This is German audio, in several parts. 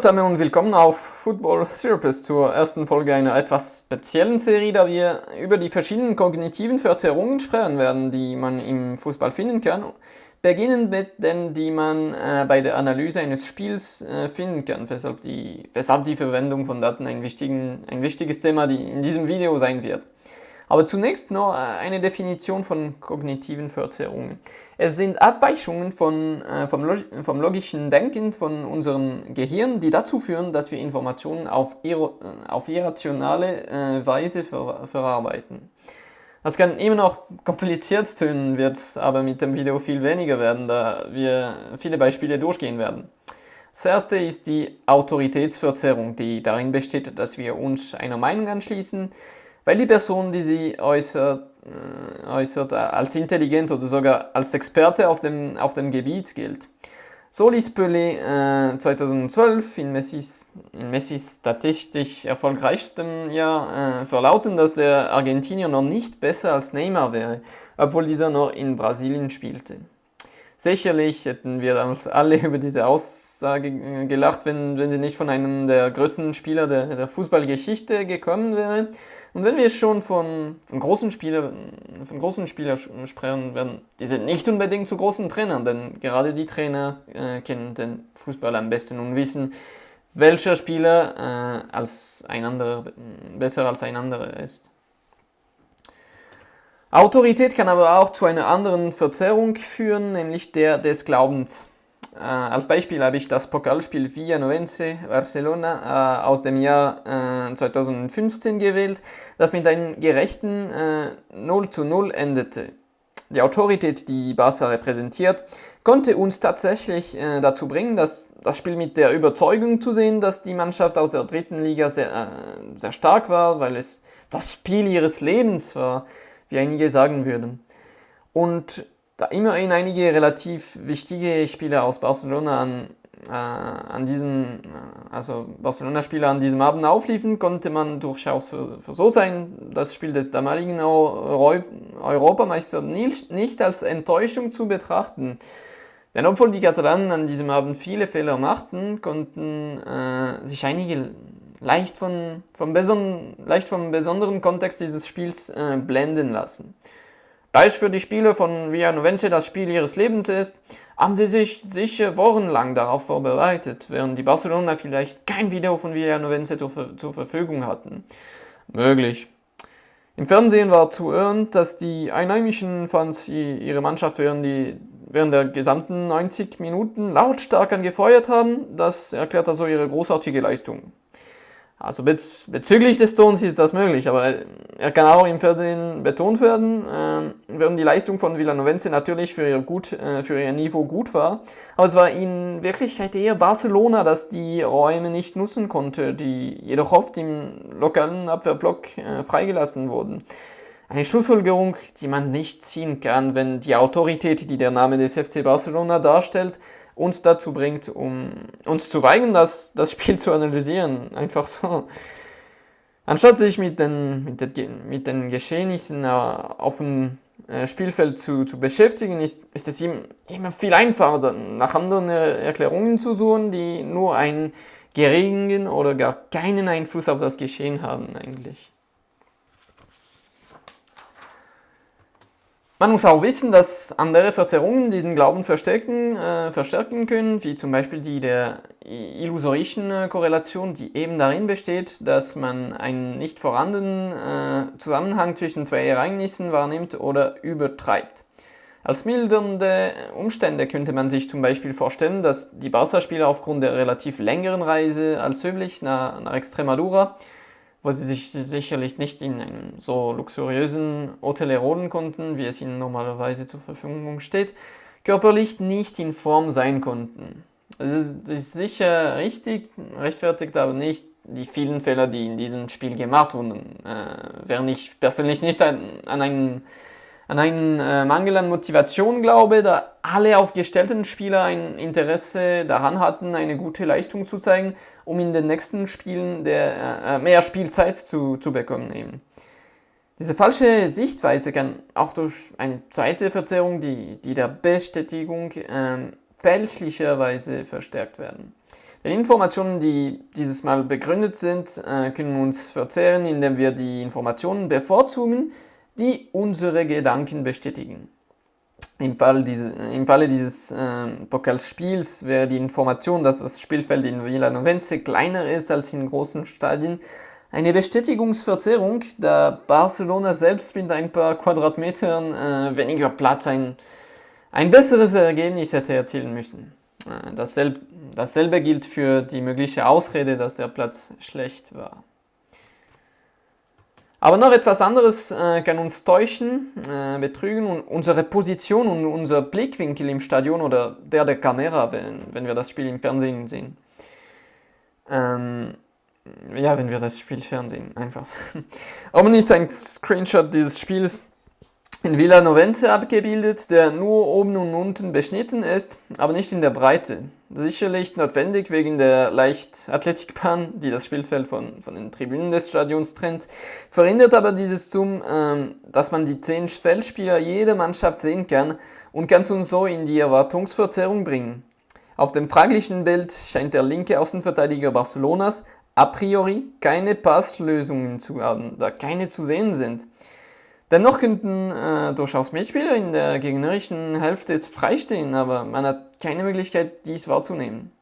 Zusammen und willkommen auf Football Therapist zur ersten Folge einer etwas speziellen Serie, da wir über die verschiedenen kognitiven Verzerrungen sprechen werden, die man im Fußball finden kann. Beginnen mit denen, die man äh, bei der Analyse eines Spiels äh, finden kann, weshalb die, weshalb die Verwendung von Daten ein, ein wichtiges Thema die in diesem Video sein wird. Aber zunächst noch äh, eine Definition von kognitiven Verzerrungen. Es sind Abweichungen von, äh, vom, Log vom, logischen Denken von unserem Gehirn, die dazu führen, dass wir Informationen auf, ir äh, auf irrationale äh, Weise ver verarbeiten. Das kann immer noch kompliziert tönen, wird aber mit dem Video viel weniger werden, da wir viele Beispiele durchgehen werden. Das erste ist die Autoritätsverzerrung, die darin besteht, dass wir uns einer Meinung anschließen, weil die Person, die sie äußert, äh, äußert, als intelligent oder sogar als Experte auf dem, auf dem Gebiet gilt. So ließ Pelé äh, 2012 in Messis, in Messis statistisch erfolgreichstem Jahr äh, verlauten, dass der Argentinier noch nicht besser als Neymar wäre, obwohl dieser noch in Brasilien spielte. Sicherlich hätten wir damals alle über diese Aussage äh, gelacht, wenn, wenn sie nicht von einem der größten Spieler der, der Fußballgeschichte gekommen wäre. Und wenn wir schon von, von großen Spielern von großen Spielern sprechen, werden diese nicht unbedingt zu großen Trainern, denn gerade die Trainer äh, kennen den Fußball am besten und wissen, welcher Spieler äh, als ein anderer, besser als ein anderer ist. Autorität kann aber auch zu einer anderen Verzerrung führen, nämlich der des Glaubens. Äh, als Beispiel habe ich das Pokalspiel Villanovense Barcelona äh, aus dem Jahr äh, 2015 gewählt, das mit einem gerechten äh, 0 zu 0 endete. Die Autorität, die Barca repräsentiert, konnte uns tatsächlich äh, dazu bringen, das, das Spiel mit der Überzeugung zu sehen, dass die Mannschaft aus der dritten Liga sehr, äh, sehr stark war, weil es das Spiel ihres Lebens war wie einige sagen würden. Und da immerhin einige relativ wichtige Spieler aus Barcelona an, äh, an diesem, äh, also Barcelona-Spieler an diesem Abend aufliefen, konnte man durchaus für, für so sein, das Spiel des damaligen Euro Europameister nicht, als Enttäuschung zu betrachten. Denn obwohl die Katalanen an diesem Abend viele Fehler machten, konnten äh, sich einige leicht, von, vom, leicht vom besonderen Kontext dieses Spiels äh, blenden lassen. Da es für die Spieler von Villanovense das Spiel ihres Lebens ist, haben sie sich sicher wochenlang darauf vorbereitet, während die Barcelona vielleicht kein Video von Villanovense zur, zur Verfügung hatten. Möglich. Im Fernsehen war zu hören, dass die einheimischen Fans ihre Mannschaft während, die, während der gesamten 90 Minuten lautstark angefeuert haben. Das erklärt also ihre großartige Leistung. Also bez bezüglich des Tons ist das möglich, aber er kann auch im Fernsehen betont werden, äh, während die Leistung von Villanovense natürlich für ihr, gut, äh, für ihr Niveau gut war. Aber es war in Wirklichkeit eher Barcelona, das die Räume nicht nutzen konnte, die jedoch oft im lokalen Abwehrblock äh, freigelassen wurden. Eine Schlussfolgerung, die man nicht ziehen kann, wenn die Autorität, die der Name des FC Barcelona darstellt, uns dazu bringt, um uns zu weigern, das, das Spiel zu analysieren. Einfach so. Anstatt sich mit den, mit den, mit den Geschehnissen äh, auf dem äh, Spielfeld zu, zu beschäftigen, ist, ist es ihm immer viel einfacher, nach anderen Erklärungen zu suchen, die nur einen geringen oder gar keinen Einfluss auf das Geschehen haben eigentlich. Man muss auch wissen, dass andere Verzerrungen diesen Glauben verstärken, äh, verstärken können, wie zum Beispiel die der illusorischen äh, Korrelation, die eben darin besteht, dass man einen nicht vorhandenen äh, Zusammenhang zwischen zwei Ereignissen wahrnimmt oder übertreibt. Als mildernde Umstände könnte man sich zum Beispiel vorstellen, dass die Barca-Spieler aufgrund der relativ längeren Reise als üblich nach, nach Extremadura wo sie sich sicherlich nicht in einem so luxuriösen Hotel erholen konnten, wie es ihnen normalerweise zur Verfügung steht, körperlich nicht in Form sein konnten. Das ist, ist sicher richtig, rechtfertigt aber nicht die vielen Fehler, die in diesem Spiel gemacht wurden. Äh, während ich persönlich nicht an, an einen an einen äh, Mangel an Motivation glaube, da alle aufgestellten Spieler ein Interesse daran hatten, eine gute Leistung zu zeigen, um in den nächsten Spielen der, äh, mehr Spielzeit zu, zu bekommen. Eben. Diese falsche Sichtweise kann auch durch eine zweite Verzerrung, die, die der Bestätigung äh, fälschlicherweise verstärkt werden. Die Informationen, die dieses Mal begründet sind, äh, können uns verzehren, indem wir die Informationen bevorzugen, die unsere Gedanken bestätigen. Im, Fall diese, Im Falle dieses äh, Pokalspiels wäre die Information, dass das Spielfeld in Villanovense kleiner ist als in großen Stadien, eine Bestätigungsverzerrung, da Barcelona selbst mit ein paar Quadratmetern äh, weniger Platz ein, ein besseres Ergebnis hätte erzielen müssen. Äh, dasselbe, dasselbe gilt für die mögliche Ausrede, dass der Platz schlecht war. Aber noch etwas anderes äh, kann uns täuschen, äh, betrügen und unsere Position und unser Blickwinkel im Stadion oder der der Kamera, wenn, wenn wir das Spiel im Fernsehen sehen. Ähm, ja, wenn wir das Spiel Fernsehen einfach. Oben ist ein Screenshot dieses Spiels in Villa Novense abgebildet, der nur oben und unten beschnitten ist, aber nicht in der Breite. Sicherlich notwendig wegen der Leichtathletikbahn, die das Spielfeld von, von den Tribünen des Stadions trennt, verhindert aber dieses Zoom, ähm, dass man die zehn Feldspieler jeder Mannschaft sehen kann und kann uns so in die Erwartungsverzerrung bringen. Auf dem fraglichen Bild scheint der linke Außenverteidiger Barcelonas a priori keine Passlösungen zu haben, da keine zu sehen sind. Dennoch könnten äh, durchaus Mitspieler in der gegnerischen Hälfte freistehen, aber man hat keine Möglichkeit, dies wahrzunehmen.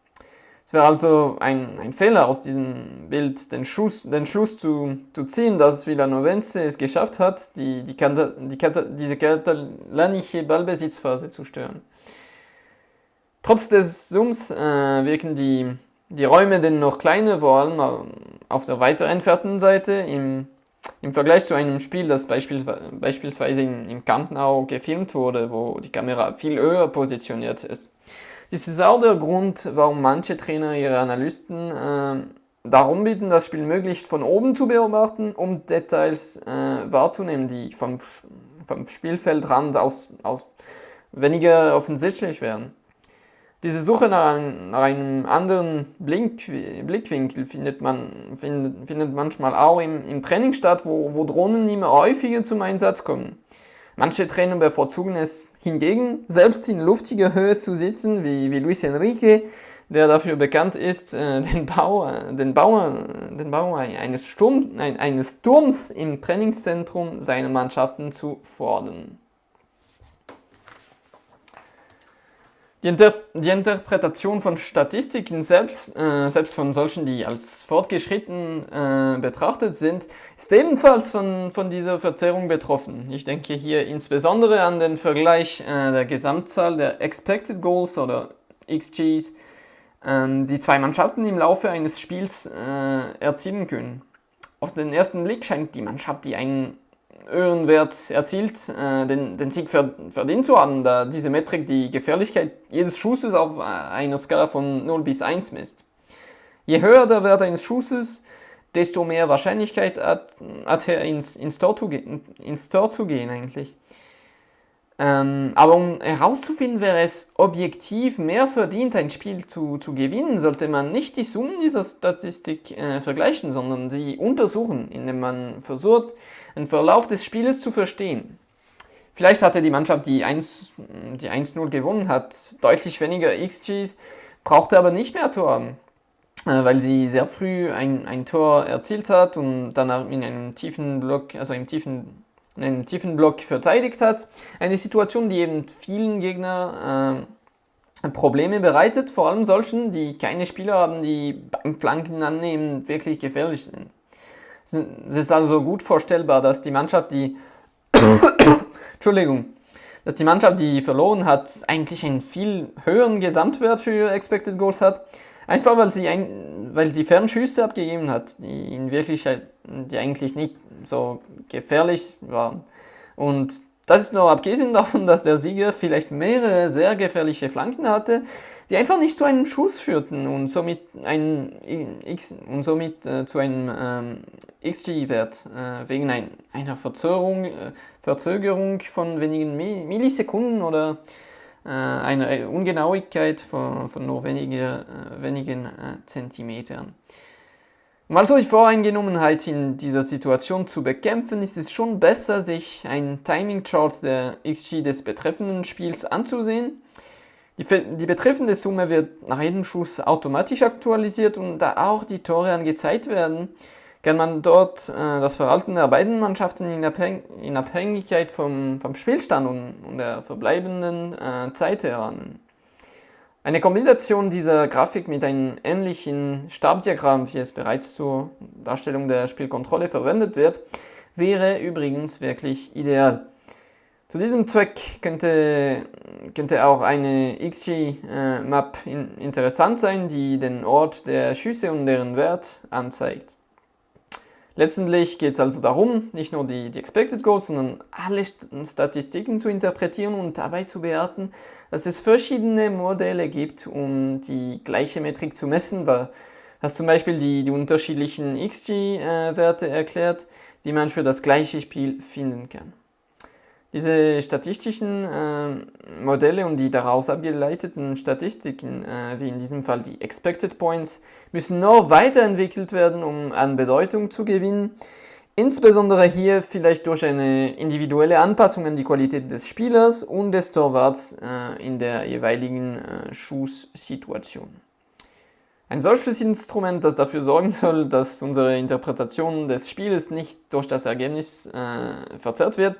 Es wäre also ein, ein Fehler aus diesem Bild, den, Schuss, den Schluss zu, zu ziehen, dass Villanovense es geschafft hat, die, die, die, diese katalanische Ballbesitzphase zu stören. Trotz des Zooms äh, wirken die, die Räume dennoch kleiner, vor allem auf der weiter entfernten Seite im im Vergleich zu einem Spiel, das beispielsweise im Camp Nou gefilmt wurde, wo die Kamera viel höher positioniert ist. Dies ist auch der Grund, warum manche Trainer ihre Analysten äh, darum bitten, das Spiel möglichst von oben zu beobachten, um Details äh, wahrzunehmen, die vom, vom Spielfeldrand aus, aus weniger offensichtlich werden. Diese Suche nach einem, nach einem anderen Blink, Blickwinkel findet man findet, findet manchmal auch im, im Training statt, wo, wo Drohnen immer häufiger zum Einsatz kommen. Manche Trainer bevorzugen es hingegen, selbst in luftiger Höhe zu sitzen, wie, wie Luis Enrique, der dafür bekannt ist, äh, den, Bau, den, Bau, den Bau eines, Sturm, eines Turms im Trainingszentrum seiner Mannschaften zu fordern. Die, Inter die, Interpretation von Statistiken selbst, äh, selbst von solchen, die als fortgeschritten äh, betrachtet sind, ist ebenfalls von, von dieser Verzerrung betroffen. Ich denke hier insbesondere an den Vergleich äh, der Gesamtzahl der Expected Goals oder XGs, ähm, die zwei Mannschaften im Laufe eines Spiels äh, erzielen können. Auf den ersten Blick scheint die Mannschaft, die einen höheren Wert erzielt, äh, den, den Sieg verdient zu haben, da diese Metrik die Gefährlichkeit jedes Schusses auf einer Skala von 0 bis 1 misst. Je höher der Wert eines Schusses, desto mehr Wahrscheinlichkeit hat, hat er ins, ins, Tor zu, ins Tor zu gehen eigentlich. Ähm, aber um herauszufinden, wer es objektiv mehr verdient, ein Spiel zu, zu gewinnen, sollte man nicht die Summen dieser Statistik äh, vergleichen, sondern sie untersuchen, indem man versucht, den Verlauf des Spieles zu verstehen. Vielleicht hatte die Mannschaft, die 1-0 die gewonnen hat, deutlich weniger XGs, brauchte aber nicht mehr zu haben, äh, weil sie sehr früh ein, ein Tor erzielt hat und danach in einem tiefen Block, also im tiefen in einem tiefen Block verteidigt hat. Eine Situation, die eben vielen Gegnern äh, Probleme bereitet, vor allem solchen, die keine Spieler haben, die beim Flanken annehmen wirklich gefährlich sind. Es ist also gut vorstellbar, dass die Mannschaft, die Entschuldigung, dass die Mannschaft, die verloren hat, eigentlich einen viel höheren Gesamtwert für Expected Goals hat, einfach weil sie, ein, weil sie Fernschüsse abgegeben hat, die in Wirklichkeit, die eigentlich nicht so gefährlich waren. Und das ist nur abgesehen davon, dass der Sieger vielleicht mehrere sehr gefährliche Flanken hatte, die einfach nicht zu einem Schuss führten und somit, ein X, und somit äh, zu einem ähm, XG-Wert äh, wegen ein, einer Verzögerung, äh, Verzögerung von wenigen Millisekunden oder äh, einer Ungenauigkeit von, von nur wenige, äh, wenigen äh, Zentimetern. Um also die Voreingenommenheit in dieser Situation zu bekämpfen, ist es schon besser, sich ein Timing-Chart der XG des betreffenden Spiels anzusehen. Die, die betreffende Summe wird nach jedem Schuss automatisch aktualisiert und da auch die Tore angezeigt werden, kann man dort äh, das Verhalten der beiden Mannschaften in, Abhäng in Abhängigkeit vom, vom Spielstand und, und der verbleibenden äh, Zeit erahnen. Eine Kombination dieser Grafik mit einem ähnlichen Stabdiagramm, wie es bereits zur Darstellung der Spielkontrolle verwendet wird, wäre übrigens wirklich ideal. Zu diesem Zweck könnte, könnte auch eine XG-Map äh, in, interessant sein, die den Ort der Schüsse und deren Wert anzeigt. Letztendlich geht es also darum, nicht nur die, die Expected Goals, sondern alle Statistiken zu interpretieren und dabei zu bewerten, dass es verschiedene Modelle gibt, um die gleiche Metrik zu messen, was zum Beispiel die, die unterschiedlichen XG-Werte äh, erklärt, die man für das gleiche Spiel finden kann. Diese statistischen äh, Modelle und die daraus abgeleiteten Statistiken, äh, wie in diesem Fall die Expected Points, müssen noch weiterentwickelt werden, um an Bedeutung zu gewinnen. Insbesondere hier vielleicht durch eine individuelle Anpassung an die Qualität des Spielers und des Torwarts äh, in der jeweiligen äh, Schusssituation. Ein solches Instrument, das dafür sorgen soll, dass unsere Interpretation des Spieles nicht durch das Ergebnis äh, verzerrt wird,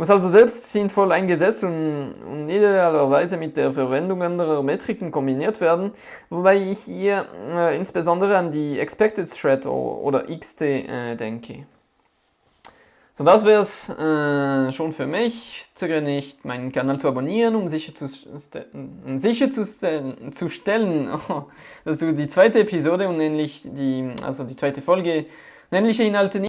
muss also selbst sinnvoll eingesetzt und, und idealerweise mit der Verwendung anderer Metriken kombiniert werden, wobei ich hier äh, insbesondere an die Expected Threat oder XT äh, denke. So, das wäre es äh, schon für mich. Zögere nicht, meinen Kanal zu abonnieren, um sicherzustellen, um sicher zu, dass du die zweite Episode und nämlich die, also die zweite Folge, nämliche Inhalte nicht